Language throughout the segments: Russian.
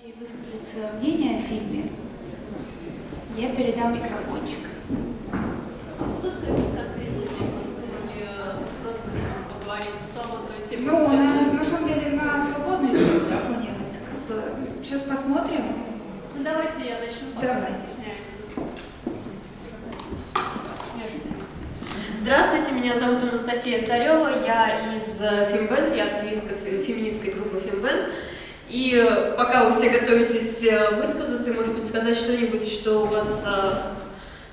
желающие высказать свое мнение о фильме, я передам микрофончик. А будут конкретные вопросы или просто поговорить сама той теме? Ну, на, на самом деле на свободную тему да, планируется. Как бы. Сейчас посмотрим. Ну давайте я начну, пока стесняются. Здравствуйте, меня зовут Анастасия Царева, я из э, Фембенд, я активистка фе- феминистской группы Фембенд. И э, пока вы все готовитесь э, высказаться может быть, сказать что-нибудь, что у вас, э,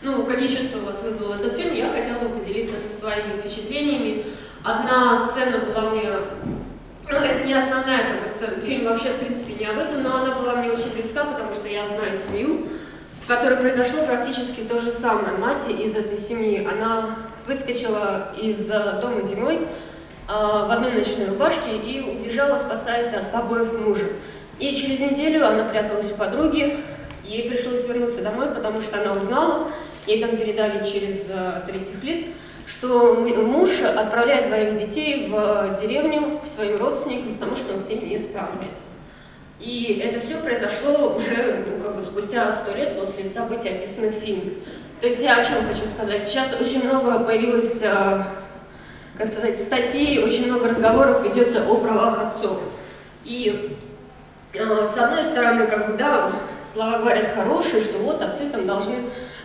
ну, какие чувства у вас вызвал этот фильм, я хотела бы поделиться своими впечатлениями. Одна сцена была мне, ну, это не основная как бы, сцена, фильм вообще, в принципе, не об этом, но она была мне очень близка, потому что я знаю семью, в которой произошло практически то же самое. Мать из этой семьи, она выскочила из дома зимой в одной ночной рубашке и убежала, спасаясь от побоев мужа. И через неделю она пряталась у подруги, ей пришлось вернуться домой, потому что она узнала, ей там передали через э, третьих лиц, что муж отправляет двоих детей в деревню к своим родственникам, потому что он с ними не справляется. И это все произошло уже ну, как бы спустя сто лет после событий, описанных в фильме. То есть я о чем хочу сказать. Сейчас очень много появилось, э, как сказать, статей, очень много разговоров ведется о правах отцов. И э, с одной стороны, как бы, да, слова говорят хорошие, что вот отцы там должны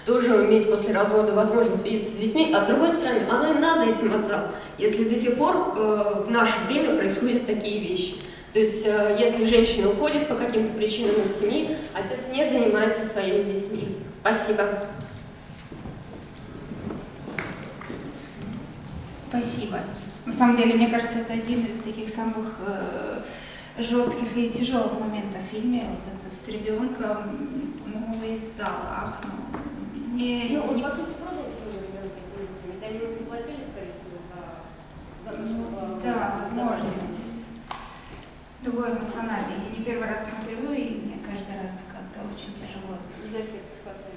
тоже иметь после развода возможность видеться с детьми, а с другой стороны, оно и надо этим отцам, если до сих пор э, в наше время происходят такие вещи. То есть, э, если женщина уходит по каким-то причинам из семьи, отец не занимается своими детьми. Спасибо. Спасибо. На самом деле, мне кажется, это один из таких самых э, жестких и тяжелых моментов в фильме. Вот это с ребенком, ну, из зала ахнул. Не, Ну, он, не- по сути, продал своего ребенка этим людям, ведь они ему не платили, скорее всего, за, за то, чтобы... Да, возможно. Другой эмоциональный. Я не первый раз смотрю, и мне каждый раз как-то очень тяжело. За сердце хватает.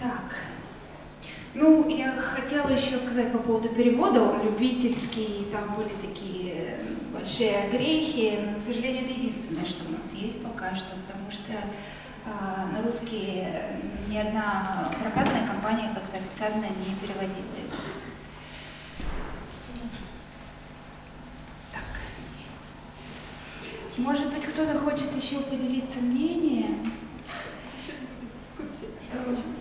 Так. Ну, я хотела еще сказать по поводу перевода. Он любительский, там были такие большие огрехи, но, к сожалению, это единственное, что у нас есть пока что, потому что а, на русский ни одна прокатная компания как-то официально не переводила его. Так. Может быть, кто-то хочет еще поделиться мнением? Сейчас будет дискуссия. Давайте.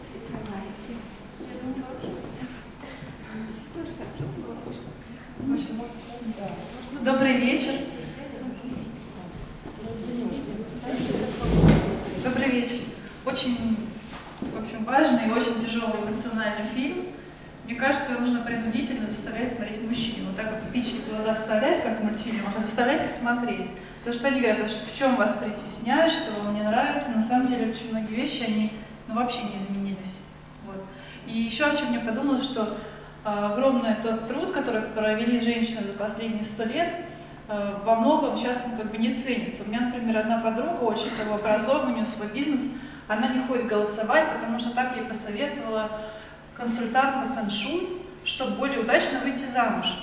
Добрый вечер. Добрый вечер. Очень, в общем, важный и очень тяжелый эмоциональный фильм. Мне кажется, его нужно принудительно заставлять смотреть мужчин. Вот так вот спички в глаза вставлять, как в мультфильмах, а заставлять их смотреть. Потому что они говорят, «А что- в чем вас притесняют, что вам не нравится. На самом деле, очень многие вещи, они ну, вообще не изменились. Вот. И еще о чем я подумала, что а, огромный тот труд, который провели женщины за последние сто лет, а, во многом сейчас он как бы не ценится. У меня, например, одна подруга, очень как бы образованная, у нее свой бизнес, она не ходит голосовать, потому что так ей посоветовала консультант по фэншуй, чтобы более удачно выйти замуж.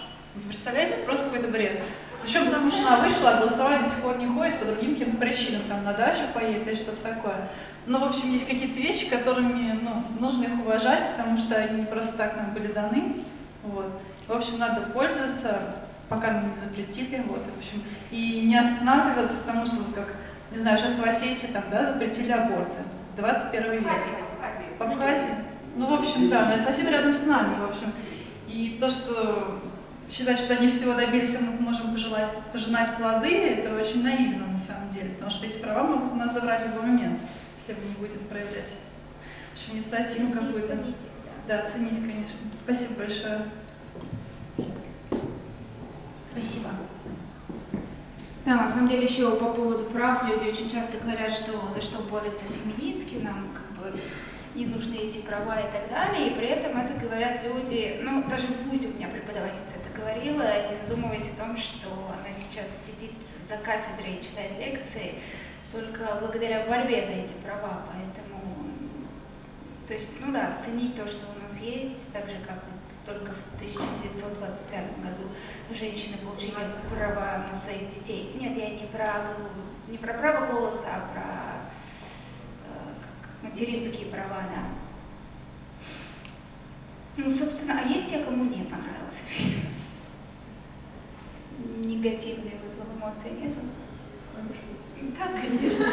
Представляете, просто какой-то бред. Причем замуж она вышла, а голосовать до сих пор не ходит по другим каким-то причинам, там на дачу поедет или что-то такое. Но, в общем, есть какие-то вещи, которыми ну, нужно их уважать, потому что они не просто так нам были даны. Вот. В общем, надо пользоваться, пока нам не запретили. Вот, в общем, и не останавливаться, потому что, вот как, не знаю, сейчас в Осетии там, да, запретили аборты. 21 век. В Абхазии? Ну, в общем, да, это совсем рядом с нами, в общем. И то, что считать, что они всего добились, а мы можем пожелать, пожинать плоды, это очень наивно на самом деле, потому что эти права могут у нас забрать в любой момент, если мы не будем проявлять в общем, инициативу какую-то. Да, ценить, конечно. Спасибо большое. Спасибо. Да, на самом деле еще по поводу прав люди очень часто говорят, что за что борются феминистки, нам как бы не нужны эти права и так далее, и при этом это говорят люди, ну даже в ВУЗе у меня преподавательница это говорила, не задумываясь о том, что она сейчас сидит за кафедрой и читает лекции только благодаря борьбе за эти права, поэтому то есть, ну да, ценить то, что у нас есть, так же, как вот только в 1925 году женщины получили права на своих детей. Нет, я не про, не про право голоса, а про материнские права, да. Ну, собственно, а есть те, кому не понравился фильм? Негативные вызвал эмоции нету? Да, конечно.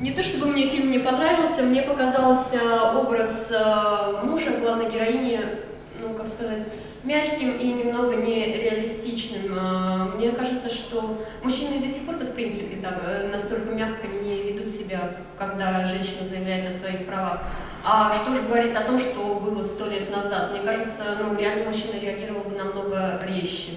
Не то чтобы мне фильм не понравился, мне показался образ э, мужа главной героини, ну, как сказать, мягким и немного нереалистичным. Э, мне кажется, что мужчины до сих пор-то, в принципе, так, э, настолько мягко не ведут себя, когда женщина заявляет о своих правах. А что же говорить о том, что было сто лет назад? Мне кажется, ну, реально мужчина реагировал бы намного резче.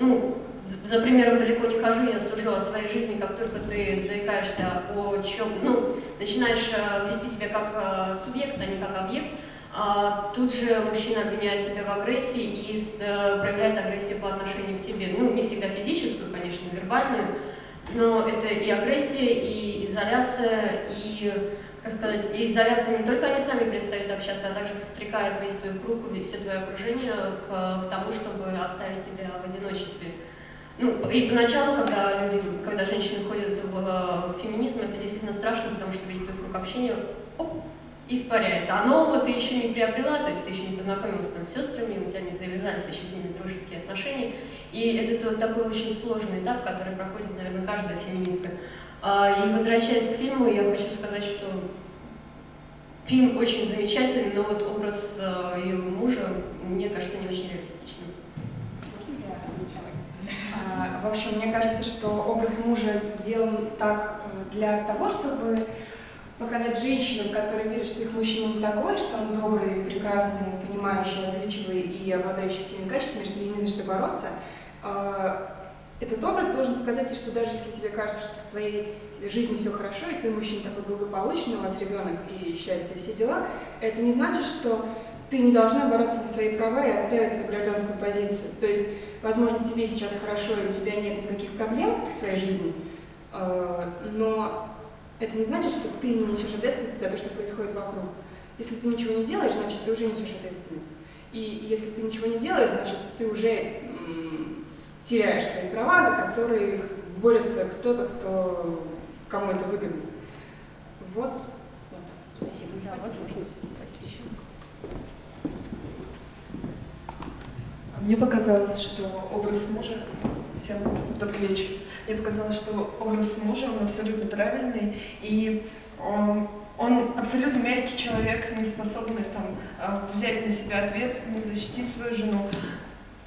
Ну, за примером далеко не хожу, я сужу о своей жизни, как только ты заикаешься о чем, ну, начинаешь э, вести себя как э, субъект, а не как объект, а тут же мужчина обвиняет тебя в агрессии и э, проявляет агрессию по отношению к тебе. Ну, не всегда физическую, конечно, вербальную, но это и агрессия, и изоляция, и, как сказать, изоляция не только они сами перестают общаться, а также подстрекают весь твой круг, все твое окружение к, к тому, чтобы оставить тебя в одиночестве. Ну, и поначалу, когда люди, когда женщины ходят в, в феминизм, это действительно страшно, потому что весь твой круг общения оп, испаряется. А нового ты еще не приобрела, то есть ты еще не познакомилась там, с сестрами, у тебя не завязались еще с ними дружеские отношения. И это вот такой очень сложный этап, который проходит, наверное, каждая феминистка. А, и возвращаясь к фильму, я хочу сказать, что фильм очень замечательный, но вот образ э, ее мужа, мне кажется, не очень реалистичным. А, в общем, мне кажется, что образ мужа сделан так э, для того, чтобы показать женщинам, которые верят, что их мужчина не такой, что он добрый, прекрасный, понимающий, отзывчивый и обладающий всеми качествами, что ей не за что бороться. А, этот образ должен показать, что даже если тебе кажется, что в твоей жизни все хорошо, и твой мужчина такой благополучный, у вас ребенок и счастье, все дела, это не значит, что ты не должна бороться за свои права и отстаивать свою гражданскую позицию. То есть возможно, тебе сейчас хорошо, и у тебя нет никаких проблем в своей жизни, э, но это не значит, что ты не несешь ответственность за то, что происходит вокруг. Если ты ничего не делаешь, значит, ты уже несешь ответственность. И если ты ничего не делаешь, значит, ты уже теряешь свои права, за которые борется кто-то, кто, кому это выгодно. Вот. вот. Спасибо. Да, Спасибо. Мне показалось, что образ мужа... Всем добрый вечер. Мне показалось, что образ мужа, он абсолютно правильный, и он, он абсолютно мягкий человек, не способный там, а, взять на себя ответственность, защитить свою жену.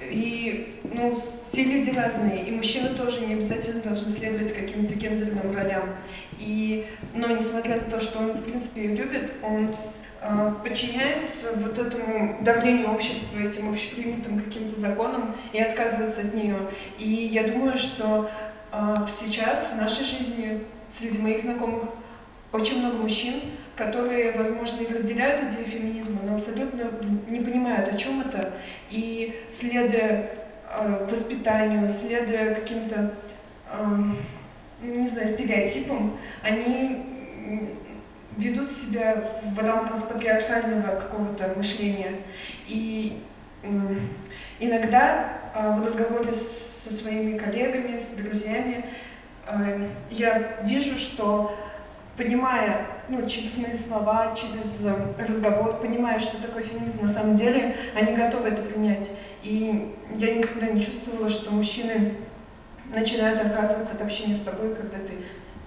И ну, все люди разные, и мужчины тоже не обязательно должны следовать каким-то гендерным ролям. И, но несмотря на то, что он, в принципе, ее любит, он Э, подчиняется вот этому давлению общества, этим общепринятым каким-то законам и отказывается от нее. И я думаю, что э, сейчас в нашей жизни среди моих знакомых очень много мужчин, которые, возможно, и разделяют идею феминизма, но абсолютно не понимают, о чем это, и следуя э, воспитанию, следуя каким-то, не знаю, стереотипам, они ведут себя в рамках патриархального какого-то мышления. И иногда а, в разговоре со своими коллегами, с друзьями, а, я вижу, что понимая, ну, через мои слова, через разговор, понимая, что такое феминизм на самом деле, они готовы это принять. И я никогда не чувствовала, что мужчины начинают отказываться от общения с тобой, когда ты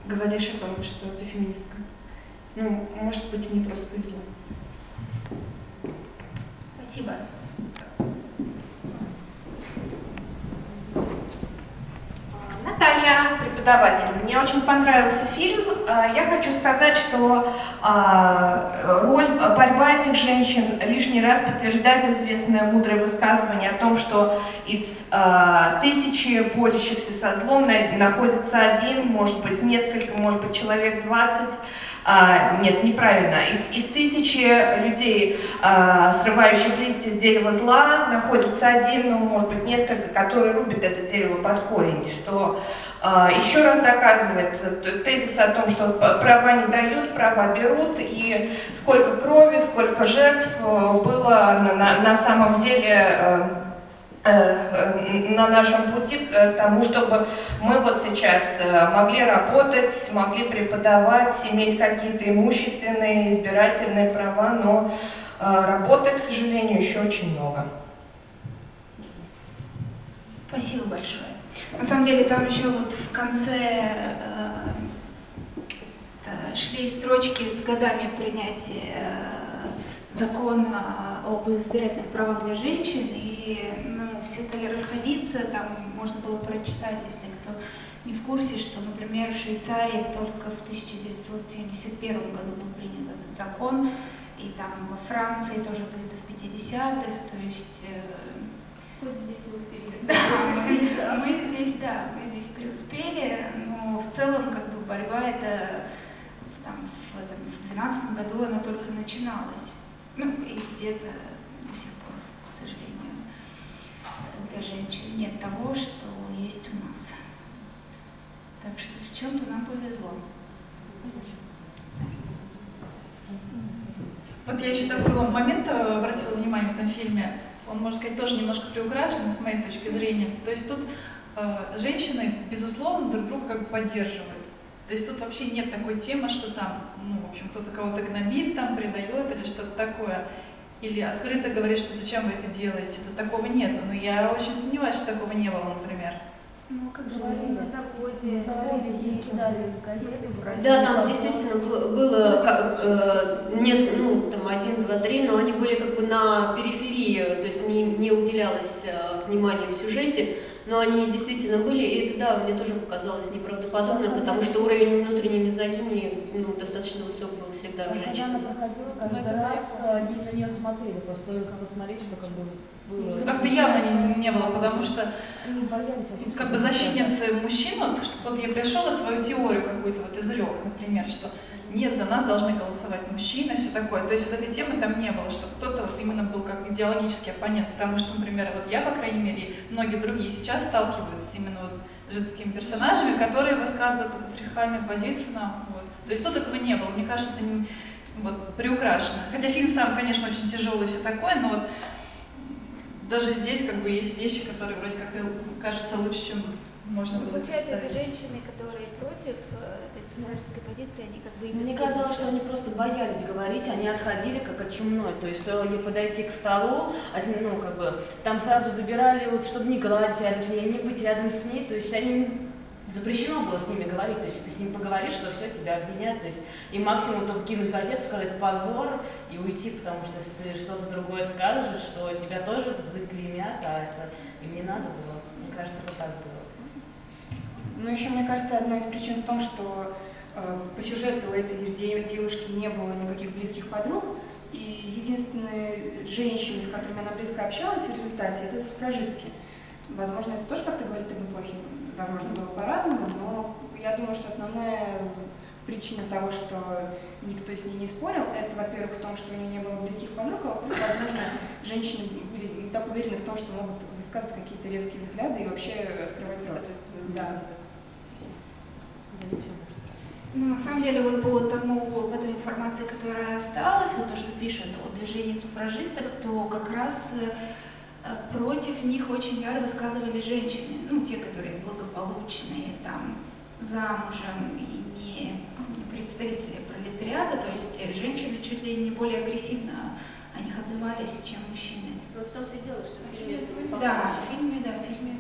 говоришь о том, что ты феминистка. Ну, может быть, мне просто повезло. Спасибо. Наталья, преподаватель. Мне очень понравился фильм. А, я хочу сказать, что а, роль борьба этих женщин лишний раз подтверждает известное мудрое высказывание о том, что из а, тысячи борющихся со злом находится один, может быть несколько, может быть человек двадцать, а, нет, неправильно. Из, из тысячи людей, а, срывающих листья с дерева зла, находится один, ну, может быть, несколько, которые рубят это дерево под корень, что а, еще раз доказывает тезис о том, что права не дают, права берут, и сколько крови, сколько жертв э, было на, на, на самом деле э, на нашем пути к тому, чтобы мы вот сейчас могли работать, могли преподавать, иметь какие-то имущественные, избирательные права, но работы, к сожалению, еще очень много. Спасибо большое. На самом деле там еще вот в конце э, э, шли строчки с годами принятия э, закона об избирательных правах для женщин, и все стали расходиться, там можно было прочитать, если кто не в курсе, что, например, в Швейцарии только в 1971 году был принят этот закон, и там во Франции тоже где-то в 50-х, то есть Хоть здесь мы да, мы здесь, да, мы здесь преуспели, но в целом как бы борьба это там, в 2012 году она только начиналась. Ну и где-то до сих пор, к сожалению, для женщин нет того, что есть у нас. Так что в чем-то нам повезло. Вот я еще такой момент обратила внимание в этом фильме он, можно сказать, тоже немножко приукрашен, с моей точки зрения. То есть тут э, женщины, безусловно, друг друга как бы поддерживают. То есть тут вообще нет такой темы, что там, ну, в общем, кто-то кого-то гнобит, там, предает или что-то такое. Или открыто говорит, что зачем вы это делаете. Тут такого нет. Но я очень сомневаюсь, что такого не было, например. Ну, как говорили на заводе, на заводе ей кидали газеты, Да, там действительно было как, э, несколько, ну, там один, два, три, но они были как бы на периферии, то есть не, не уделялось э, внимания в сюжете, но они действительно были, и это, да, мне тоже показалось неправдоподобным, потому что уровень внутренней мизогинии ну, достаточно высок был всегда в женщине. Когда она проходила, каждый раз они на нее смотрели, просто стоило посмотреть, что как бы было. Ну, как-то явно не, не было, потому что как бы защитницы мужчин, вот, вот я пришел свою теорию какую-то вот изрек, например, что нет, за нас должны голосовать мужчины, все такое. То есть вот этой темы там не было, что кто-то вот именно был как идеологический оппонент, потому что, например, вот я, по крайней мере, многие другие сейчас сталкиваются именно вот женскими персонажами, которые высказывают патриархальную позицию. На, вот. То есть тут этого не было. Мне кажется, это не, вот, приукрашено. Хотя фильм сам, конечно, очень тяжелый и все такое, но вот даже здесь как бы есть вещи, которые вроде как кажутся лучше, чем можно было Получается, эти женщины, которые против э, этой суфражистской позиции, они как бы и Мне казалось, что они просто боялись говорить, они отходили как от чумной, то есть стоило ей подойти к столу, ну, как бы, там сразу забирали, вот, чтобы не гладить рядом с ней, не быть рядом с ней, то есть они запрещено было с ними говорить, то есть ты с ним поговоришь, что все, тебя обвинят, то есть и максимум только кинуть газету, сказать позор и уйти, потому что если ты что-то другое скажешь, что тебя тоже заклеймят, а это им не надо было. Мне кажется, это так было. Ну, еще, мне кажется, одна из причин в том, что э, по сюжету у этой девушки не было никаких близких подруг, и единственные женщины, с которыми она близко общалась в результате, это суфражистки. Возможно, это тоже как-то говорит об эпохе возможно, было по-разному, но я думаю, что основная причина того, что никто с ней не спорил, это, во-первых, в том, что у нее не было близких подруг, а во-вторых, возможно, женщины были не так уверены в том, что могут высказывать какие-то резкие взгляды и вообще открывать рот. Да. Ну, на самом деле, вот по тому, по той информации, которая осталась, вот то, что пишут о движении суфражисток, то как раз э, против них очень яро высказывали женщины, ну, те, которые благополучные, там, замужем и не, не представители пролетариата, то есть женщины чуть ли не более агрессивно о них отзывались, чем мужчины. Вот в том-то и дело, что не Да, в фильме, да, в фильме.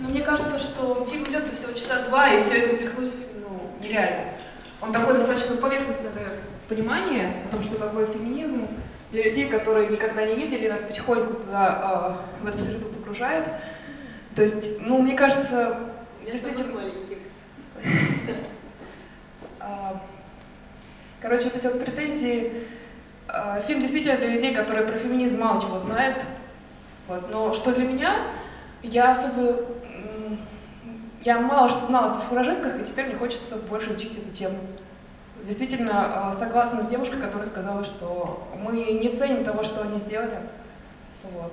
Ну, мне кажется, что фильм идет всего часа два, и все это упихнуть ну, нереально. Он такой достаточно поверхностное понимание о том, что такое феминизм, для людей, которые никогда не видели, нас потихоньку туда, э, в эту среду погружают. То есть, ну, мне кажется, Я действительно... А, короче, вот эти вот претензии... А, фильм действительно для людей, которые про феминизм мало чего знают. Вот. Но что для меня, я особо я мало что знала о суфражистках, и теперь мне хочется больше изучить эту тему. Действительно, э, согласна с девушкой, которая сказала, что мы не ценим того, что они сделали. Вот.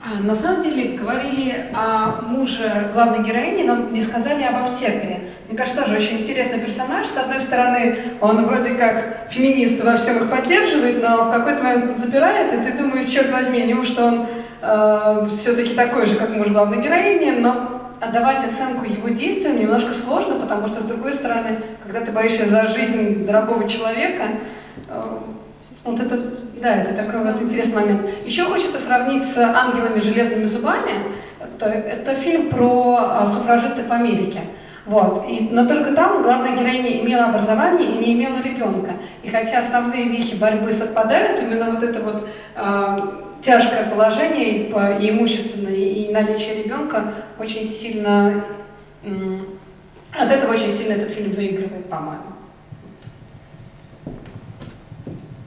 А, на самом деле говорили о муже главной героини, но не сказали об аптекаре. Мне кажется, тоже очень интересный персонаж. С одной стороны, он вроде как феминист во всем их поддерживает, но в какой-то момент запирает, и ты думаешь, черт возьми, неужто он э, все-таки такой же, как муж главной героини, но отдавать оценку его действиям немножко сложно, потому что, с другой стороны, когда ты боишься за жизнь дорогого человека, э, вот это, да, это такой вот интересный момент. Еще хочется сравнить с «Ангелами железными зубами». Это, это фильм про суфражистов в Америке. Вот. И, но только там главная героиня имела образование и не имела ребенка. И хотя основные вехи борьбы совпадают, именно вот это вот э, тяжкое положение и, по, и имущественное, и наличие ребенка очень сильно... От этого очень сильно этот фильм выигрывает, по-моему.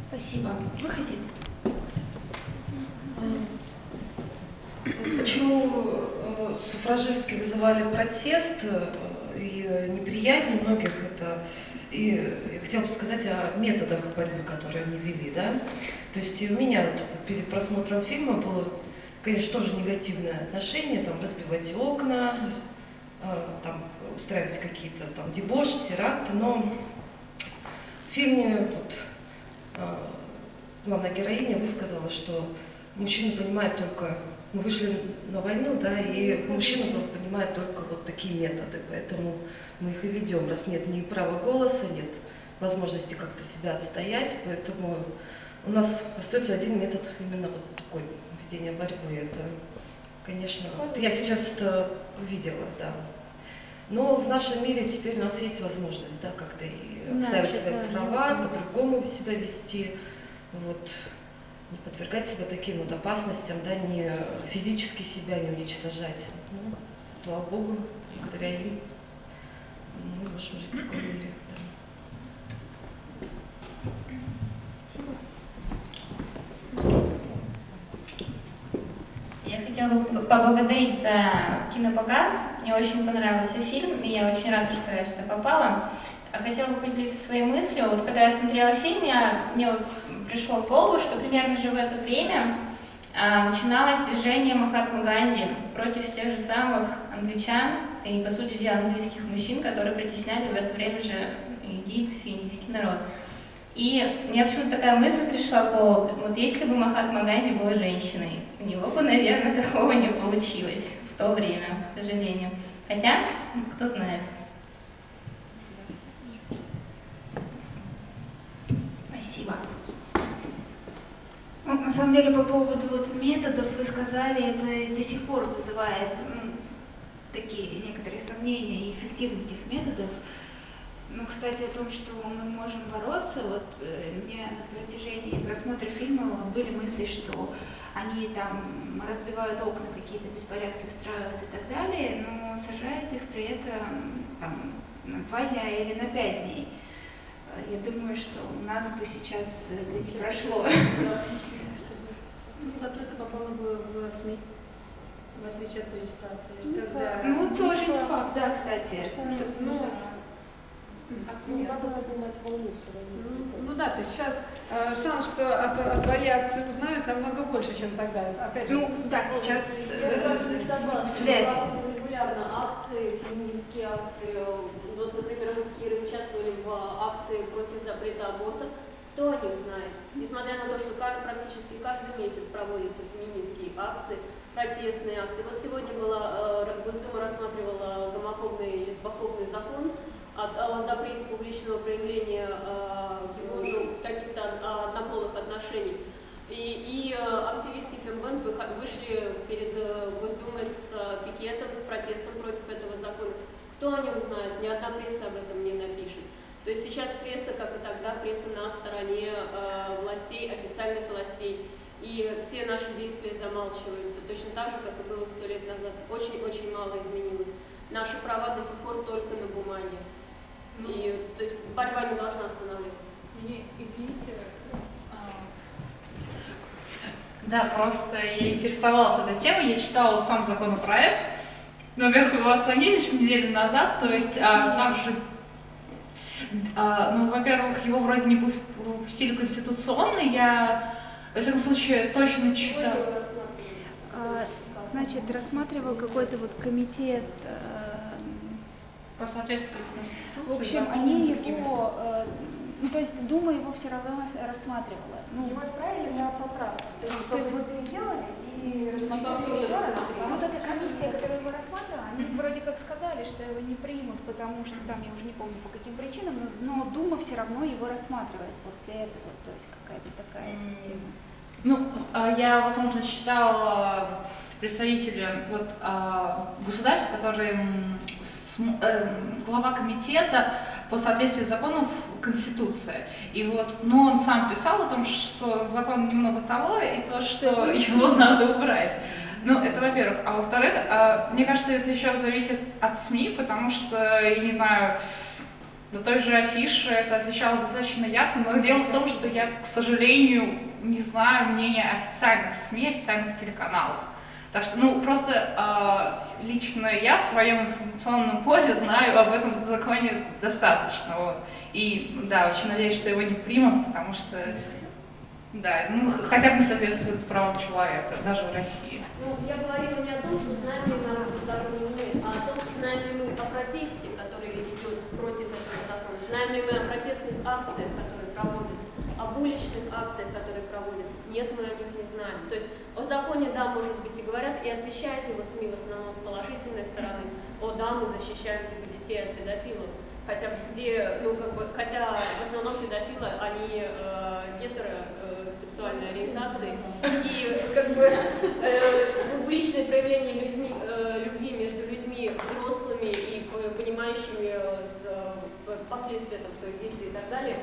Спасибо. Выходи. Почему э, суфражистки вызывали протест э, и неприязнь многих, это и я хотела бы сказать о методах борьбы, которые они вели, да. То есть у меня вот перед просмотром фильма было, конечно, тоже негативное отношение, там разбивать окна, э, там устраивать какие-то там дебоши, теракты, но в фильме вот, главная героиня высказала, что мужчина понимает только, мы вышли на войну, да, и мужчина понимает только вот такие методы, поэтому мы их и ведем, раз нет ни права голоса, нет возможности как-то себя отстоять, поэтому у нас остается один метод именно вот такой ведения борьбы. Это, конечно, вот я сейчас это увидела, да. Но в нашем мире теперь у нас есть возможность, да, как-то и отставить свои права, по-другому себя вести вот, не подвергать себя таким вот опасностям, да, не физически себя не уничтожать. Ну, слава Богу, благодаря им мы можем жить в таком мире. Я хотела поблагодарить за кинопоказ. Мне очень понравился фильм, и я очень рада, что я сюда попала. Хотела бы поделиться своей мыслью. Вот когда я смотрела фильм, я, мне пришло в голову, что примерно же в это время а, начиналось движение Махатмы Ганди против тех же самых англичан и, по сути дела, английских мужчин, которые притесняли в это время же индийцев и индийский народ. И мне почему-то такая мысль пришла голову, вот если бы Махатма Ганди был женщиной, у него бы, наверное, такого не получилось в то время, к сожалению. Хотя, кто знает. Спасибо. Ну, на самом деле, по поводу вот методов вы сказали, это до сих пор вызывает ну, такие некоторые сомнения и эффективность их методов. Ну, кстати, о том, что мы можем бороться, вот э, мне на протяжении просмотра фильма были мысли, что они там разбивают окна, какие-то беспорядки устраивают и так далее, но сажают их при этом там, на два дня или на пять дней. Я думаю, что у нас бы сейчас это не прошло. Зато это попало бы в СМИ, в отличие от той ситуации. Когда... Ну, тоже не факт, да, кстати. Ну, ну, надо поднимать волну ну, ну да, то есть сейчас э, шанс, что от, от твоей акции узнают, намного больше, чем тогда. Опять же, ну да, сейчас э, связи. Регулярно акции, феминистские акции. Вот, например, мы с Кирой участвовали в акции против запрета аборта. Кто о них знает? Несмотря на то, что практически каждый месяц проводятся феминистские акции, протестные акции. Вот сегодня была, э, Госдума рассматривала гомофобный, лесбофобный закон, о, о запрете публичного проявления э, ну, каких-то однополых отношений. И, и э, активистки Фембенд вышли перед Госдумой с пикетом, с протестом против этого закона. Кто о нем знает? Ни одна пресса об этом не напишет. То есть сейчас пресса, как и тогда, пресса на стороне э, властей, официальных властей. И все наши действия замалчиваются, точно так же, как и было сто лет назад. Очень-очень мало изменилось. Наши права до сих пор только на бумаге. И, то есть борьба не должна останавливаться. Мне, извините, а, Да, просто я интересовалась этой темой, я читала сам законопроект. Но, во-первых, его отклонили с неделю назад, то есть а, также, а, ну, во-первых, его вроде не пустили конституционный, я, во всяком случае, точно читала. А, значит, рассматривал какой-то вот комитет э, по соответствию с Конституцией. В общем, они его, э, ну то есть Дума его все равно рассматривала. Ну, его отправили на поправку. То есть, то есть вы переделали и рассмотрели еще раз. Вот эта комиссия, которая его рассматривала, они вроде как сказали, что его не примут, потому что там, я уже не помню по каким причинам, но, но Дума все равно его рассматривает после этого. То есть какая-то такая система. Ну, а, я, возможно, читала представителя вот, а, государства, который эм, глава комитета по соответствию законов Конституции. И вот, но он сам писал о том, что закон немного того, и то, что его надо убрать. Ну, это во-первых. А во-вторых, а, мне кажется, это еще зависит от СМИ, потому что, я не знаю, на той же афише это освещалось достаточно ярко, но дело в том, что я, к сожалению, не знаю мнения официальных СМИ, официальных телеканалов. Так что, ну, просто э, лично я в своем информационном поле знаю об этом законе достаточно. Вот. И, да, очень надеюсь, что его не примут, потому что, да, ну, хотя бы соответствует правам человека, даже в России. Ну, я говорила не о том, что знаем ли мы законе мы, а о том, знаем ли мы о протесте, который идет против этого закона, знаем ли мы о протестных акциях, которые проводятся, об уличных акциях, которые проводятся. Нет, мы о них не знаем. То есть о законе, да, может быть, и говорят, и освещают его СМИ в основном с положительной стороны. О, да, мы защищаем типа, детей от педофилов. Хотя где, ну, как бы, хотя в основном педофилы, они э, гетеросексуальной э, ориентации. И как бы э, публичное проявление людьми, э, любви между людьми взрослыми и понимающими э, последствия там, своих действий и так далее,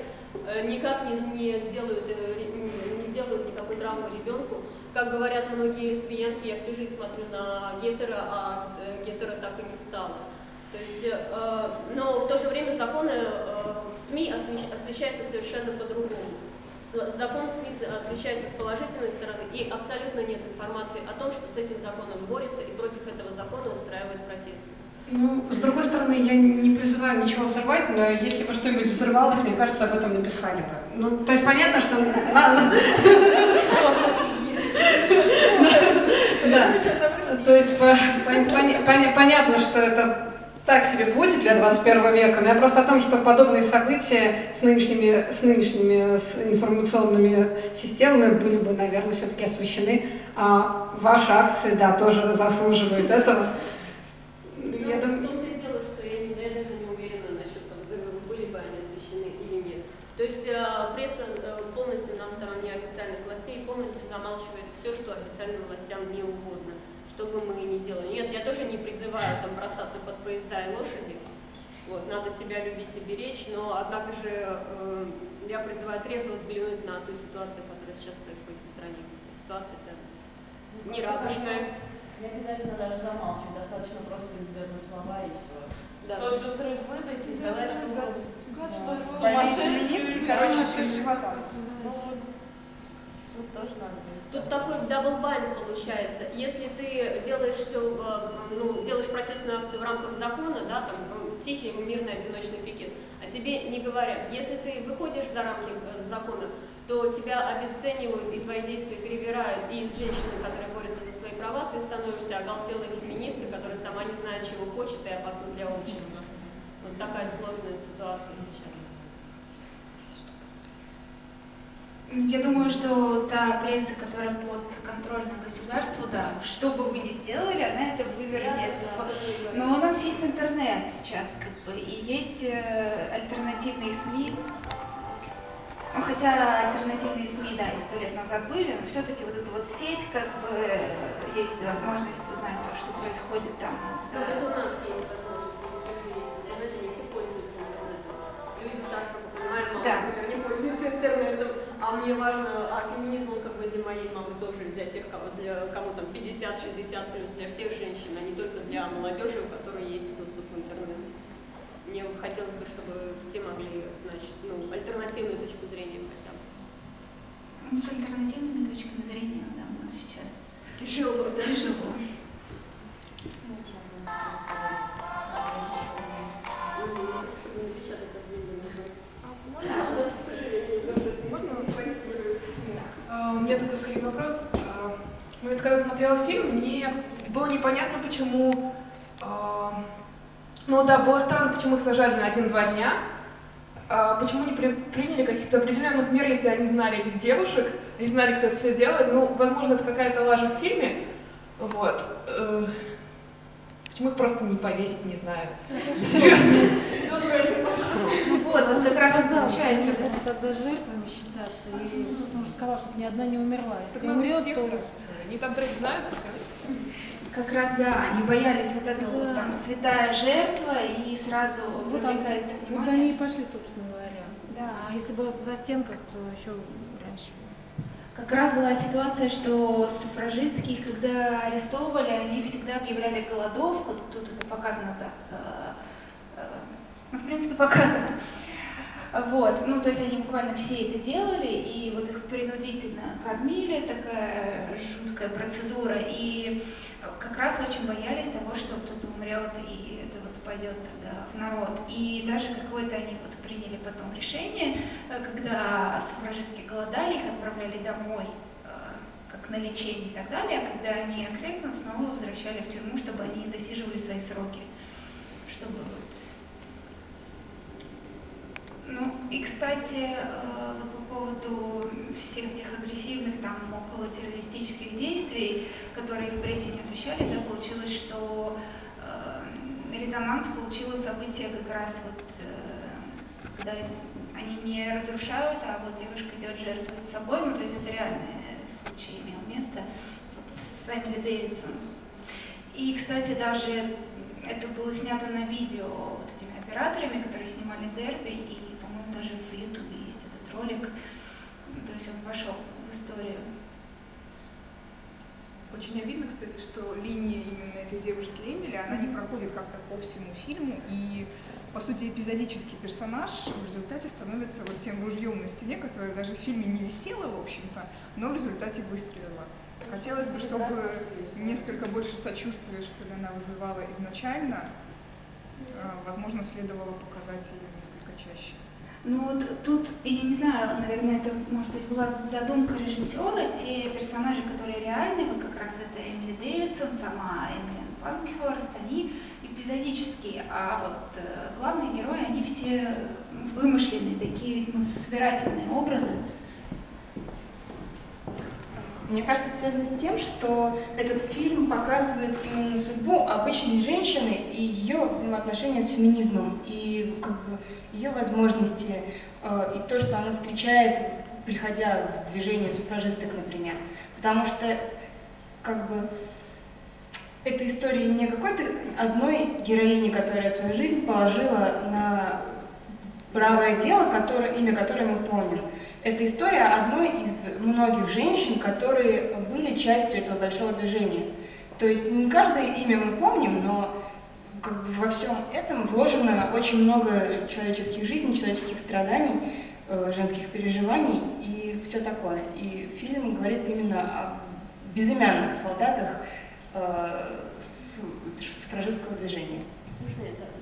э, никак не, не, сделают, э, не сделают никакой травмы ребенку. Как говорят многие лесбиянки, я всю жизнь смотрю на гетера, а гетера так и не стало. То есть, э, но в то же время законы э, в СМИ освещаются совершенно по-другому. Закон СМИ освещается с положительной стороны, и абсолютно нет информации о том, что с этим законом борется и против этого закона устраивает протесты. Ну, с другой стороны, я не призываю ничего взорвать, но если бы что-нибудь взорвалось, мне кажется, об этом написали бы. Ну, то есть понятно, что... Да. То есть понятно, что это так себе будет для 21 века, но я просто о том, что подобные события с нынешними, с нынешними с информационными системами были бы, наверное, все-таки освещены. А ваши акции, да, тоже заслуживают этого. Я дело, что я, не, я даже не уверена насчет того, были бы они освещены или нет. То есть э, пресса э, полностью на стороне официальных властей полностью замалчивает все, что официальным властям не угодно, что бы мы ни делали. Нет, я тоже не призываю там бросаться под поезда и лошади. Вот, надо себя любить и беречь, но однако же э, я призываю трезво взглянуть на ту ситуацию, которая сейчас происходит в стране. Ситуация-то нерадостная. Не обязательно даже замалчивать, достаточно просто извернуть слова и все. Да. Тот же взрыв выдать и сказать, что газ, газ, газ, сумасшедшие, короче, живота. Тут тоже надо Тут такой double bind получается. Если ты делаешь все, ну, делаешь протестную акцию в рамках закона, да, там тихий мирный одиночный пикет, а тебе не говорят. Если ты выходишь за рамки э, закона, то тебя обесценивают и твои действия перевирают, и с женщиной, которая борется за свои права, ты становишься оголтелой феминисткой, которая сама не знает, чего хочет и опасна для общества. Вот такая сложная ситуация сейчас. Я думаю, что та пресса, которая под контролем государства, да, что бы вы ни сделали, она это вывернет. Но у нас есть интернет сейчас, как бы, и есть э, альтернативные СМИ. Ну, хотя альтернативные СМИ, да, и сто лет назад были, но все-таки вот эта вот сеть, как бы, есть возможность узнать то, что происходит там. Это у нас есть возможность, а мне важно, а феминизм, он как бы для моей мамы тоже, для тех, кого, для, кому там 50-60 плюс, для всех женщин, а не только для молодежи, у которой есть доступ в интернет. Мне хотелось бы, чтобы все могли, значит, ну, альтернативную точку зрения хотя бы. Ну, с альтернативными точками зрения, да, у сейчас Тяжело, да? тяжело. Меня такой скорее вопрос. А, Ну, вот когда смотрела фильм, мне было непонятно, почему... а, Ну да, было странно, почему их сажали на один-два дня. А Почему не при- приняли каких-то определенных мер, если они знали этих девушек, они знали, кто это все делает. Ну, возможно, это какая-то лажа в фильме. Вот. Э, Почему их просто не повесить, не знаю. Серьезно. Вот, вот как раз и получается. Это тогда жертвами считаться. И он же сказал, чтобы ни одна не умерла. Если нам умрет, всех то... Они там троих знают, и всё. Как раз, да, они боялись вот этого вот там святая жертва и сразу Вот, привлекается вот внимание. они и пошли, собственно говоря. Да. А если бы за стенках, то еще раньше. Как раз была ситуация, что суфражистки, их когда арестовывали, они всегда объявляли голодовку, тут это показано так, э, ну, в принципе, показано. Вот, ну, то есть они буквально все это делали, и вот их принудительно кормили, такая жуткая процедура, и как раз очень боялись того, что кто-то умрет, и это вот пойдет тогда в народ. И даже какое-то они вот приняли потом решение, э, когда суфражистки голодали, их отправляли домой, э, как на лечение и так далее, а когда они окрепнут, снова возвращали в тюрьму, чтобы они досиживали свои сроки, чтобы вот ну, и, кстати, э, вот по поводу всех этих агрессивных, там, около террористических действий, которые в прессе не освещались, да, получилось, что э, резонанс получило событие как раз вот, э, когда они не разрушают, а вот девушка идет жертвовать собой, ну, то есть это реальный случай имел место вот с Эмили Дэвидсон. И, кстати, даже это было снято на видео вот этими операторами, которые снимали дерби, и, в Ютубе есть этот ролик. То есть он пошел в историю. Очень обидно, кстати, что линия именно этой девушки Эмили, она не проходит как-то по всему фильму, и, по сути, эпизодический персонаж в результате становится вот тем ружьем на стене, которое даже в фильме не висело, в общем-то, но в результате выстрелило. Хотелось бы, чтобы несколько больше сочувствия, что ли, она вызывала изначально. Э, Возможно, следовало показать ее. Ну вот тут, я не знаю, наверное, это, может быть, была задумка режиссера, те персонажи, которые реальны, вот как раз это Эмили Дэвидсон, сама Эмилин Панкхерст, они эпизодические, а вот э, главные герои, они все вымышленные, такие, видимо, собирательные образы. Мне кажется, это связано с тем, что этот фильм показывает именно судьбу обычной женщины и ее взаимоотношения с феминизмом, и как бы ее возможности, э, и то, что она встречает, приходя в движение суфражисток, например. Потому что как бы эта история не какой-то одной героини, которая свою жизнь положила на правое дело, которое, имя которое мы помним. Это история одной из многих женщин, которые были частью этого большого движения. То есть не каждое имя мы помним, но как бы во всем этом вложено очень много человеческих жизней, человеческих страданий, э, женских переживаний и все такое. И фильм говорит именно о безымянных солдатах э, с- суфражистского движения. Можно дополню?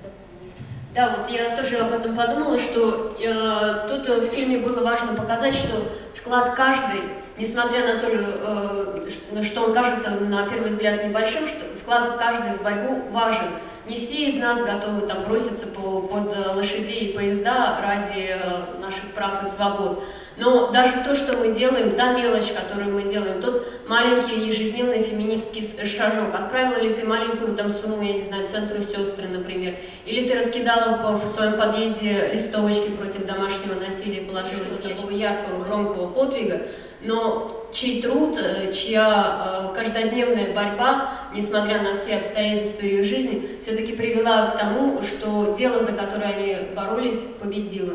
Да, вот я тоже об этом подумала, что э, тут э, в фильме было важно показать, что вклад каждой, несмотря на то, э, что он кажется на первый взгляд небольшим, что вклад каждой в борьбу важен. Не все из нас готовы там броситься по, под э, лошадей и поезда ради э, наших прав и свобод. Но даже то, что мы делаем, та мелочь, которую мы делаем, тот маленький ежедневный феминистский шажок. Отправила ли ты маленькую там сумму, я не знаю, центру сестры, например, или ты раскидала в своем подъезде листовочки против домашнего насилия, положила их такого яркого, громкого подвига, но чей труд, э, чья э, каждодневная борьба, несмотря на все обстоятельства ее жизни, все-таки привела к тому, что дело, за которое они боролись, победило.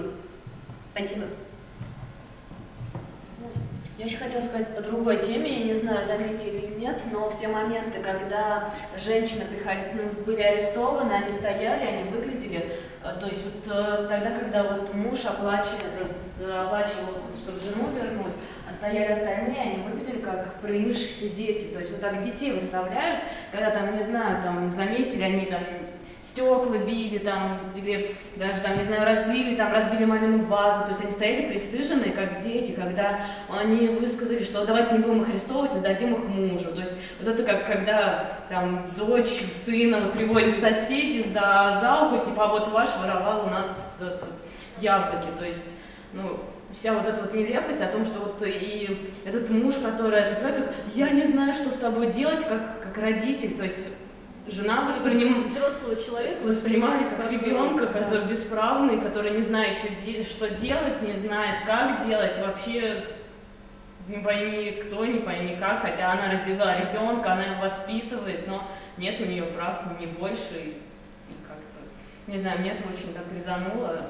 Спасибо. Я еще хотела сказать по другой теме, я не знаю, заметили или нет, но в те моменты, когда женщины приходили, ну, были арестованы, они стояли, они выглядели А, То есть вот э, тогда, когда вот муж оплачивает, оплачивал, вот, чтобы жену вернуть, а стояли остальные, они выглядели как провинившиеся дети. То есть вот так детей выставляют, когда там, не знаю, там заметили, они там стекла били, там, или даже там, не знаю, разлили, там, разбили мамину вазу. То есть они стояли пристыженные, как дети, когда они высказали, что давайте не будем их арестовывать, а сдадим их мужу. То есть вот это как когда там дочь сына вот, приводит соседи за, за ухо, типа, а вот ваш воровал у нас этот, яблоки. То есть, ну, вся вот эта вот нелепость о том, что вот и этот муж, который этот, как, я не знаю, что с тобой делать, как, как родитель, то есть жена восприним... взрослого человека воспринимали как ребенка, который бесправный, который не знает, что, де... что делать, не знает, как делать, вообще не пойми кто, не пойми как, хотя она родила ребенка, она его воспитывает, но нет у нее прав не больше, и, как-то, не знаю, мне это очень так резануло.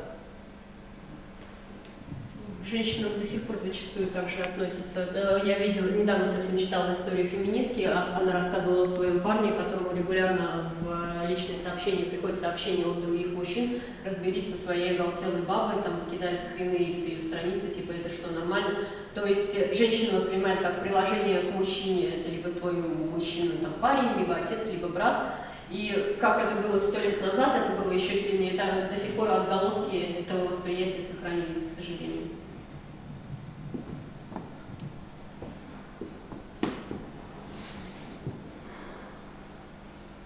К женщинам до сих пор зачастую также относятся. Да, я видела, недавно совсем читала историю феминистки, а- она рассказывала о своем парне, которому регулярно в личные сообщения приходят сообщения от других мужчин, разберись со своей оголтелой бабой, там, кидая скрины с ее страницы, типа, это что, нормально? То есть э, женщина воспринимает как приложение к мужчине, это либо твой мужчина, там, парень, либо отец, либо брат, и как это было сто лет назад, это было еще сильнее, это до сих пор отголоски этого восприятия сохранились.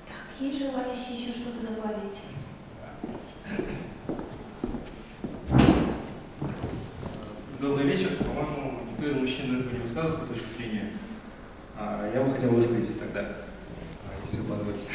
Так, есть желающие еще что-то добавить? Добрый вечер. По-моему, никто из мужчин до этого не высказал свою точку зрения. А, Я бы хотел высказать тогда, а, если вы позволите.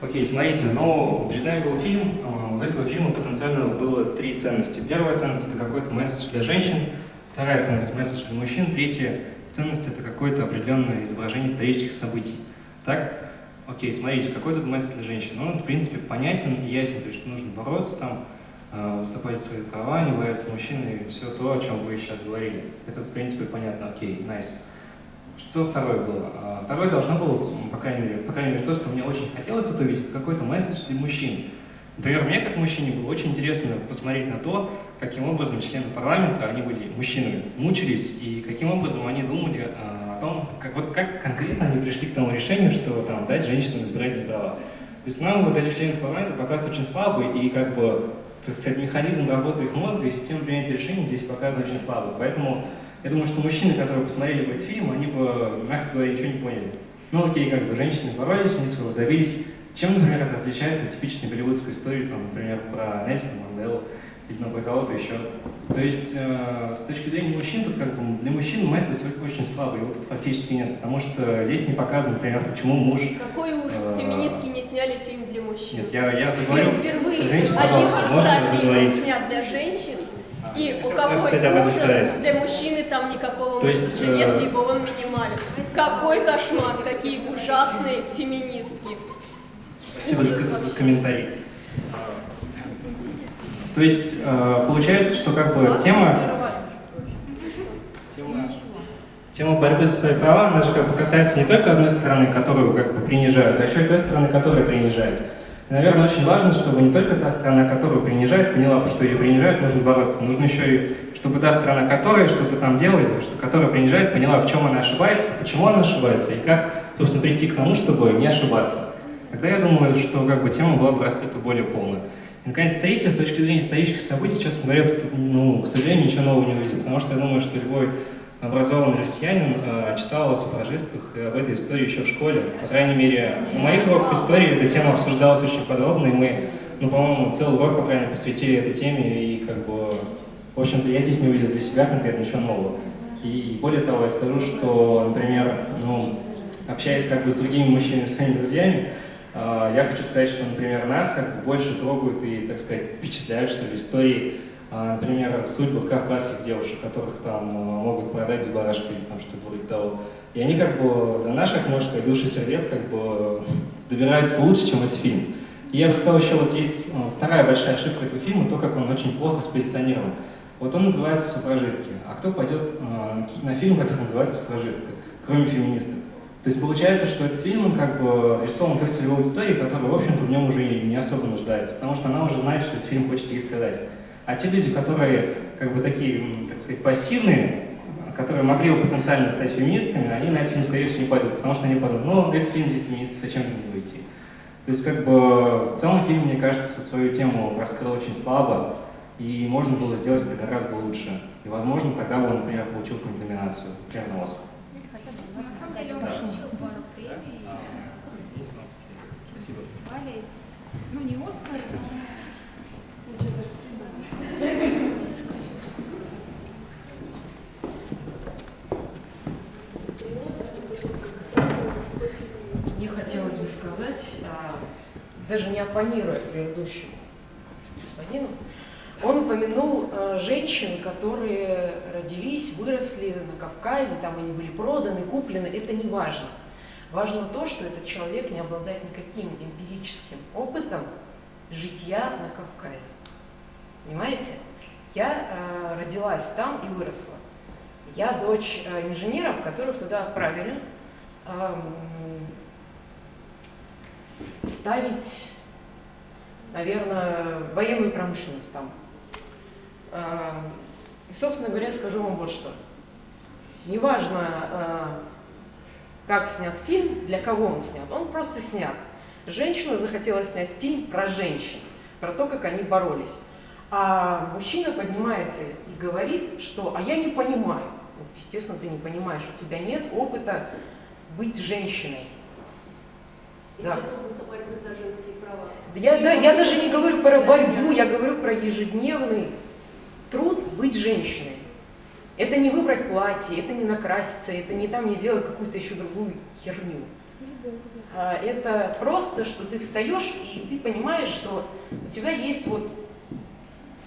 Окей, смотрите, ну, перед нами был фильм, а, у этого фильма потенциально было три ценности. Первая ценность – это какой-то месседж для женщин, вторая ценность – месседж для мужчин, третья ценность – это какое-то определенное изображение исторических событий. Так? Окей, смотрите, какой тут месседж для женщин? Он, в принципе, понятен и ясен, то есть нужно бороться там, э, выступать за свои права, не бояться мужчин и все то, о чем вы сейчас говорили. Это, в принципе, понятно, окей, nice. Что второе было? А, Второе должно было, по крайней мере, по крайней мере, то, что мне очень хотелось тут увидеть, какой-то месседж для мужчин. Например, мне как мужчине было очень интересно посмотреть на то, каким образом члены парламента, они были мужчинами, мучились, и каким образом они думали а, о том, как, вот, как конкретно они пришли к тому решению, что там, дать женщинам избирательные права. То есть нам вот этих членов парламента показывают очень слабый, и как бы, так сказать, механизм работы их мозга и система принятия решений здесь показан очень слабый. Поэтому я думаю, что мужчины, которые посмотрели бы этот фильм, они бы, мягко говоря, ничего не поняли. Ну окей, как бы женщины боролись, они своего добились. Чем, например, это отличается от типичной голливудской истории, там, например, про Нельсона Манделу или про кого-то еще. То есть, э, с точки зрения мужчин, тут как бы для мужчин месседж очень слабый, его тут фактически нет, потому что здесь не показано, например, почему муж... Какой ужас, э, феминистки не сняли фильм для мужчин. Нет, я, я говорю... Впервые Извините, один из ста фильмов снят для женщин, и какой просто хотя бы ужас, для мужчины там никакого То есть, месседжа нет, э, либо он минимален. Какой кошмар, какие ужасные феминистки. Спасибо за, за комментарий. То есть, э, получается, что как бы тема, тема, тема борьбы за свои права, она же как бы касается не только одной стороны, которую как бы принижают, а еще и той стороны, которая принижает. И, наверное, очень важно, чтобы не только та сторона, которую принижает, поняла, что ее принижают, нужно бороться. Нужно еще и, чтобы та сторона, которая что-то там делает, что, которая принижает, поняла, в чем она ошибается, почему она ошибается, и как, собственно, прийти к тому, чтобы не ошибаться. Тогда я думаю, что как бы тема была бы раскрыта более полно. Наконец, третье, с точки зрения исторических событий, честно говоря, ну, к сожалению, ничего нового не увидел, потому что я думаю, что любой образованный россиянин э, читал о суфражистках и об этой истории еще в школе. По крайней мере, на моих уроках истории эта тема обсуждалась очень подробно, и мы, ну, по-моему, целый урок, по крайней мере, посвятили этой теме, и как бы, в общем-то, я здесь не увидел для себя конкретно ничего нового. И более того, я скажу, что, например, ну, общаясь как бы с другими мужчинами, своими друзьями, я хочу сказать, что, например, нас как бы больше трогают и, так сказать, впечатляют, что ли, истории, а, например, судьбы кавказских девушек, которых там а, могут продать с барашкой или там что-то вроде того. И они как бы до наших, можно сказать, душ и сердец как бы добираются лучше, чем этот фильм. И я бы сказал еще, вот есть вторая большая ошибка этого фильма, то, как он очень плохо спозиционирован. Вот он называется «Суфражистки». А кто пойдет на фильм, который называется «Суфражистка», кроме феминисток? То есть получается, что этот фильм он как бы адресован той целевой аудитории, которая, в общем-то, в нем уже не особо нуждается, потому что она уже знает, что этот фильм хочет ей сказать. А те люди, которые как бы такие, так сказать, пассивные, которые могли бы потенциально стать феминистками, они на этот фильм, скорее всего, не пойдут, потому что они подумают, ну, это фильм для феминистов, зачем на него идти? То есть, как бы, в целом фильм, мне кажется, свою тему раскрыл очень слабо, и можно было сделать это гораздо лучше. И, возможно, тогда бы он, например, получил какую-нибудь номинацию, например, на Оскар. На самом деле он получил пару премий, Спасибо. Фестивалей. Ну, не Оскар, но... Мне хотелось бы сказать, а, даже не оппонируя предыдущему господину, он упомянул а, женщин, которые родились, выросли на Кавказе, там они были проданы, куплены, это не важно. Важно то, что этот человек не обладает никаким эмпирическим опытом житья на Кавказе. Понимаете? Я э, родилась там и выросла. Я дочь э, инженеров, которых туда отправили эм, ставить, наверное, военную промышленность там. Эм, И, собственно говоря, скажу вам вот что. Неважно, э, как снят фильм, для кого он снят, он просто снят. Женщина захотела снять фильм про женщин, про то, как они боролись. А мужчина поднимается и говорит, что «а я не понимаю». Ну, естественно, ты не понимаешь, у тебя нет опыта быть женщиной. И. Да Я, да, я даже не говорю про борьбу, я говорю про ежедневный труд быть женщиной. Это не выбрать платье, это не накраситься, это не там не сделать какую-то еще другую херню. А это просто, что ты встаешь и ты понимаешь, что у тебя есть вот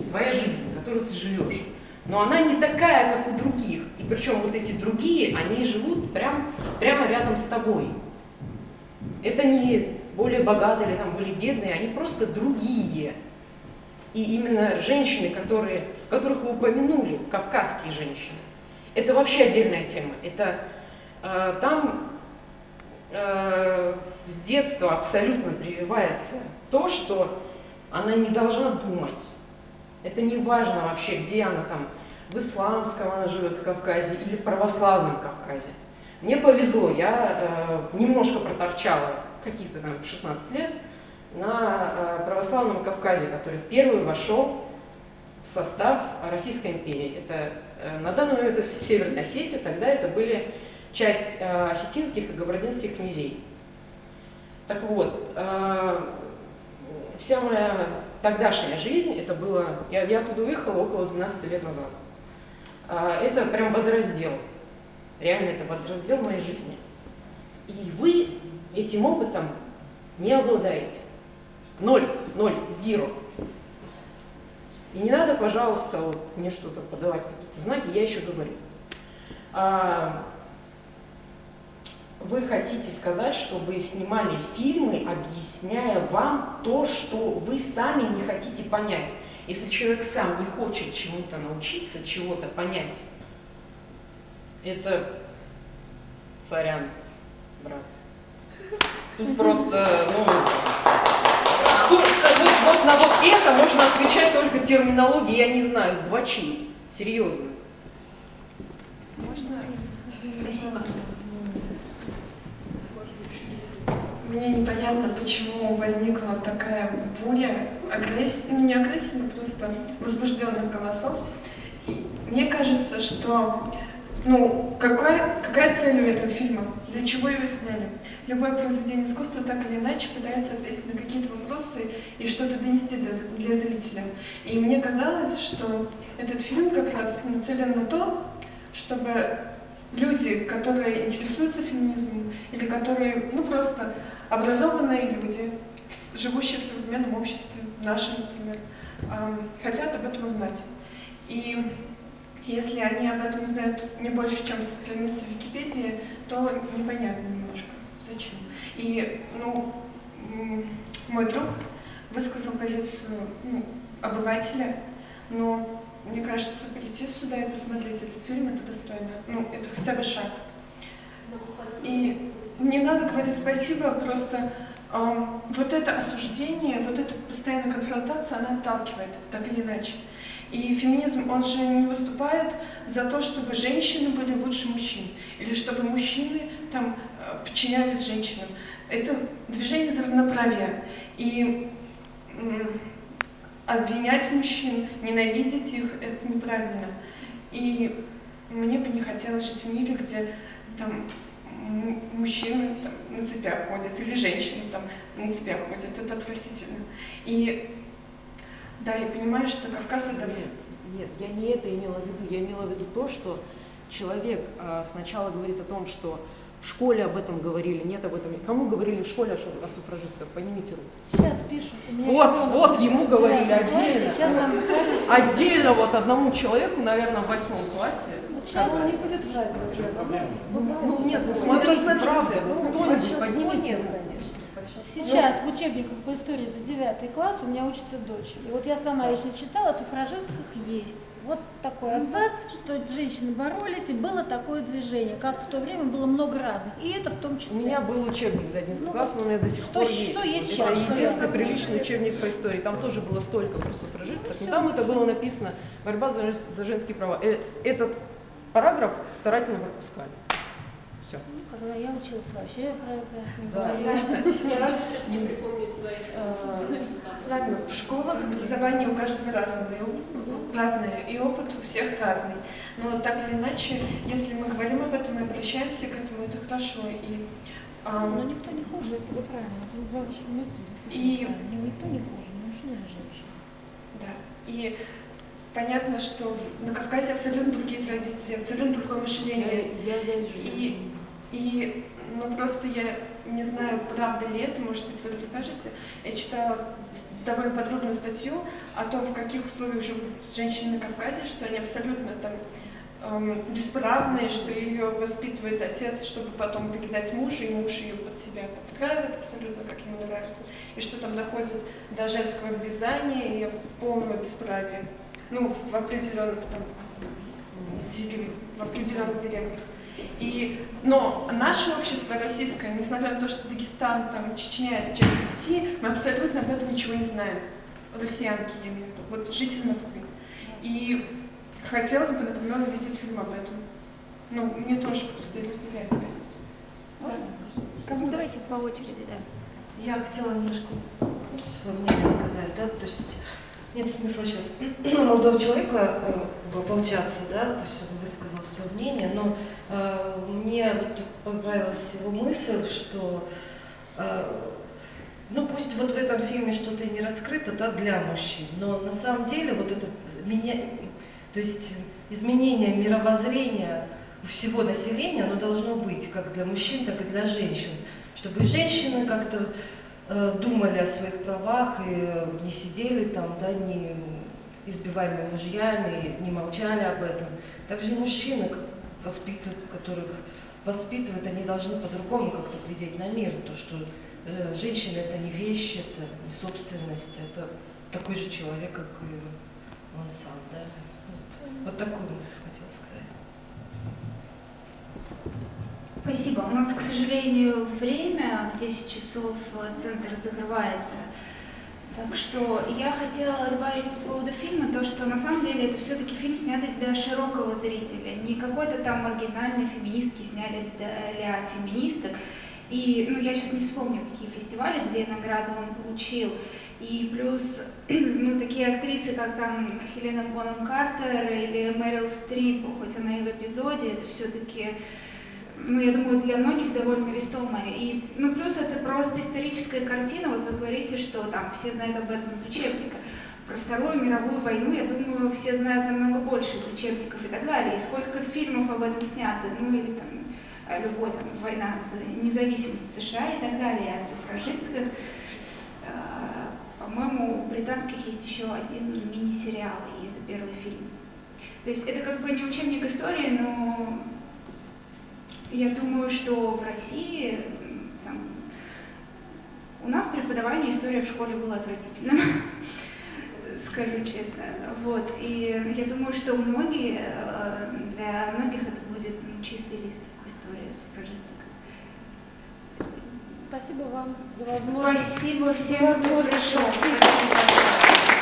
твоя жизнь, которую ты живешь. Но она не такая, как у других. И причем вот эти другие, они живут прям, прямо рядом с тобой. Это не более богатые или там более бедные, они просто другие. И именно женщины, которые, которых вы упомянули, кавказские женщины, это вообще отдельная тема. Это э, там э, с детства абсолютно прививается то, что она не должна думать. Это не важно вообще, где она там, в исламском она живет в Кавказе или в православном Кавказе. Мне повезло, я э, немножко проторчала, каких-то там 16 лет, на э, православном Кавказе, который первый вошел состав Российской империи. Это э, на данный момент это Северная Осетия, тогда это были часть э, осетинских и габардинских князей. Так вот, э, вся моя тогдашняя жизнь, это было, я, я оттуда уехала около 12 лет назад. Это прям водораздел. Реально это водораздел моей жизни. И вы этим опытом не обладаете. Ноль, ноль, зеро. И не надо, пожалуйста, вот мне что-то подавать, какие-то знаки, я еще говорю. А, вы хотите сказать, чтобы снимали фильмы, объясняя вам то, что вы сами не хотите понять. Если человек сам не хочет чему-то научиться, чего-то понять, это сорян, брат. Тут просто, ну, тут, вот, вот на вот это можно отвечать только терминологией, я не знаю, с двочей. Серьезно. Можно? Спасибо. Мне непонятно, почему возникла такая буря агрессии, ну не агрессии, но просто возбужденных голосов. И мне кажется, что ну, какая, какая цель у этого фильма? Для чего его сняли? Любое произведение искусства так или иначе пытается ответить на какие-то вопросы и что-то донести для, для зрителя. И мне казалось, что этот фильм как раз нацелен на то, чтобы люди, которые интересуются феминизмом, или которые, ну просто образованные люди, живущие в современном обществе, нашем, например, хотят об этом узнать. И если они об этом узнают не больше, чем страницы Википедии, то непонятно немножко, зачем. И, ну, мой друг высказал позицию ну, обывателя, но мне кажется, прийти сюда и посмотреть этот фильм, это достойно. Ну, это хотя бы шаг. И не надо говорить спасибо, просто э, вот это осуждение, вот эта постоянная конфронтация, она отталкивает, так или иначе. И феминизм, он же не выступает за то, чтобы женщины были лучше мужчин, или чтобы мужчины там э, подчинялись женщинам. Это движение за равноправие. И обвинять мужчин, ненавидеть их, это неправильно. И мне бы не хотелось жить в мире, где там мужчины там, на цепях ходят, или женщины там на цепях ходят. Это отвратительно. И да, я понимаю, что Кавказ это... Нет, нет, я не это имела в виду. Я имела в виду то, что человек а, сначала говорит о том, что в школе об этом говорили, нет об этом. Кому говорили в школе о, суфражистках? Поднимите руку. Сейчас пишут. Вот, вот, ему говорили отдельно. Сейчас нам отдельно вот одному человеку, наверное, в восьмом классе. Сейчас он не будет врать. Ну, ну нет, ну смотрите, правда, кто-нибудь поднимите руку. Сейчас в учебниках по истории за 9 класс у меня учится дочь. И вот я сама лично читала, о суфражистках есть. Вот такой абзац, что женщины боролись, и было такое движение, как в то время было много разных, и это в том числе. У меня был учебник за 11 ну, класс, но у меня до сих что, пор что есть. Что есть это сейчас? единственный приличный учебник по истории. Там тоже было столько про суфражисток, но там это было написано «Борьба за, за женские права». Э, этот параграф старательно пропускали. Все. Ну, когда я училась вообще про это не да. говорила. Своих. Ладно, в школах образование у каждого разного, и разное, и опыт у всех разный. Но так или иначе, если мы говорим об этом и обращаемся к этому, это хорошо. И, а, Но никто не хуже, это вы правильно. И... Никто не хуже, мужчина и женщина. Да. И понятно, что на Кавказе абсолютно другие традиции, абсолютно другое мышление. Я, я, я, и, и ну просто я не знаю, правда ли это, может быть, вы расскажете. Я читала довольно подробную статью о том, в каких условиях живут женщины на Кавказе, что они абсолютно там эм, бесправные, что ее воспитывает отец, чтобы потом передать мужу, и муж ее под себя подстраивает абсолютно, как ему нравится, и что там доходит до женского обрезания и полного бесправия. Ну, в определенных там, в определенных деревнях. И, но наше общество российское, несмотря на то, что Дагестан, там, Чечня — это часть России, мы абсолютно об этом ничего не знаем. Россиянки, я имею в виду, вот жители Москвы. И хотелось бы, например, увидеть фильм об этом. Ну, мне тоже просто разделяю позицию. Можно? Кому? Давайте по очереди, да. Я хотела немножко свое мнение сказать, да, то есть нет смысла сейчас молодого человека э, ополчаться, да, то есть он высказал свое мнение, но э, мне вот понравилась его мысль, что э, ну пусть вот в этом фильме что-то не раскрыто, да, для мужчин, но на самом деле вот это меня, то есть изменение мировоззрения у всего населения, оно должно быть как для мужчин, так и для женщин, чтобы женщины как-то думали о своих правах и не сидели там, да, не избиваемые мужьями, не молчали об этом. Также и мужчины, воспитывают, которых воспитывают, они должны по-другому как-то глядеть на мир. То, что э, женщина это не вещь, это не собственность, это такой же человек, как и он сам. Да? Вот, вот такую мысль хотела сказать. Спасибо. У нас, к сожалению, время в 10 часов э, центр закрывается. Так что я хотела добавить по поводу фильма то, что на самом деле это все-таки фильм, снятый для широкого зрителя. Не какой-то там маргинальной феминистки сняли для, феминисток. И ну, я сейчас не вспомню, какие фестивали, две награды он получил. И плюс ну, такие актрисы, как там Хелена Бонем Картер или Мэрил Стрип, хоть она и в эпизоде, это все-таки ну, я думаю, для многих довольно весомая. И, ну, плюс это просто историческая картина, вот вы говорите, что там все знают об этом из учебника. Про Вторую мировую войну, я думаю, все знают намного больше из учебников и так далее. И сколько фильмов об этом снято, ну, или там любой там война за независимость США и так далее, о суфражистках. А, по-моему, у британских есть еще один мини-сериал, и это первый фильм. То есть это как бы не учебник истории, но я думаю, что в России сам, у нас преподавание истории в школе было отвратительным, скажу честно. Вот. И я думаю, что многие, э, для многих это будет ну, чистый лист истории суфражисток. спасибо вам за возможность. Спасибо всем, кто пришел. Спасибо.